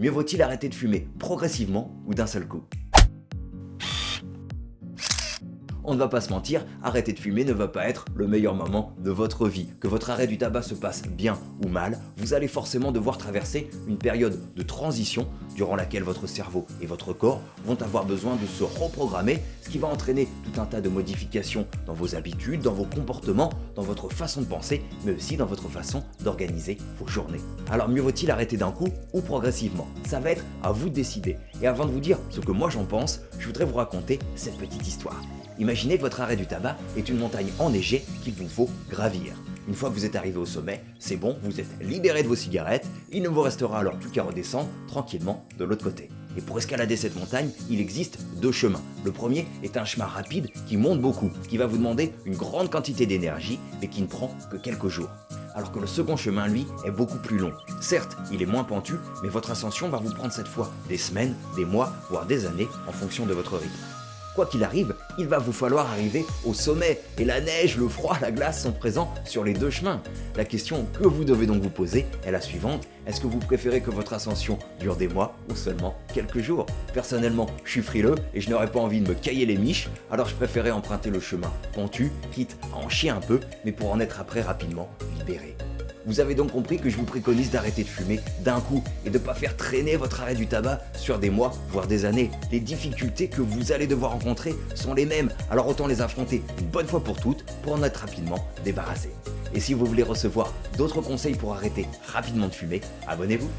Mieux vaut-il arrêter de fumer progressivement ou d'un seul coup on ne va pas se mentir, arrêter de fumer ne va pas être le meilleur moment de votre vie. Que votre arrêt du tabac se passe bien ou mal, vous allez forcément devoir traverser une période de transition durant laquelle votre cerveau et votre corps vont avoir besoin de se reprogrammer, ce qui va entraîner tout un tas de modifications dans vos habitudes, dans vos comportements, dans votre façon de penser, mais aussi dans votre façon d'organiser vos journées. Alors mieux vaut-il arrêter d'un coup ou progressivement? Ça va être à vous de décider. Et avant de vous dire ce que moi j'en pense, je voudrais vous raconter cette petite histoire. Que votre arrêt du tabac est une montagne enneigée qu'il vous faut gravir. Une fois que vous êtes arrivé au sommet, c'est bon, vous êtes libéré de vos cigarettes, il ne vous restera alors plus qu'à redescendre tranquillement de l'autre côté. Et pour escalader cette montagne, il existe deux chemins. Le premier est un chemin rapide qui monte beaucoup, qui va vous demander une grande quantité d'énergie, mais qui ne prend que quelques jours. Alors que le second chemin, lui, est beaucoup plus long. Certes, il est moins pentu, mais votre ascension va vous prendre cette fois des semaines, des mois, voire des années en fonction de votre rythme. Quoi qu'il arrive, il va vous falloir arriver au sommet et la neige, le froid, la glace sont présents sur les deux chemins. La question que vous devez donc vous poser est la suivante. Est-ce que vous préférez que votre ascension dure des mois ou seulement quelques jours? Personnellement, je suis frileux et je n'aurais pas envie de me cailler les miches, alors je préférais emprunter le chemin pentu, quitte à en chier un peu, mais pour en être après rapidement libéré. Vous avez donc compris que je vous préconise d'arrêter de fumer d'un coup et de ne pas faire traîner votre arrêt du tabac sur des mois, voire des années. Les difficultés que vous allez devoir rencontrer sont les mêmes, alors autant les affronter une bonne fois pour toutes pour en être rapidement débarrassé. Et si vous voulez recevoir d'autres conseils pour arrêter rapidement de fumer, abonnez-vous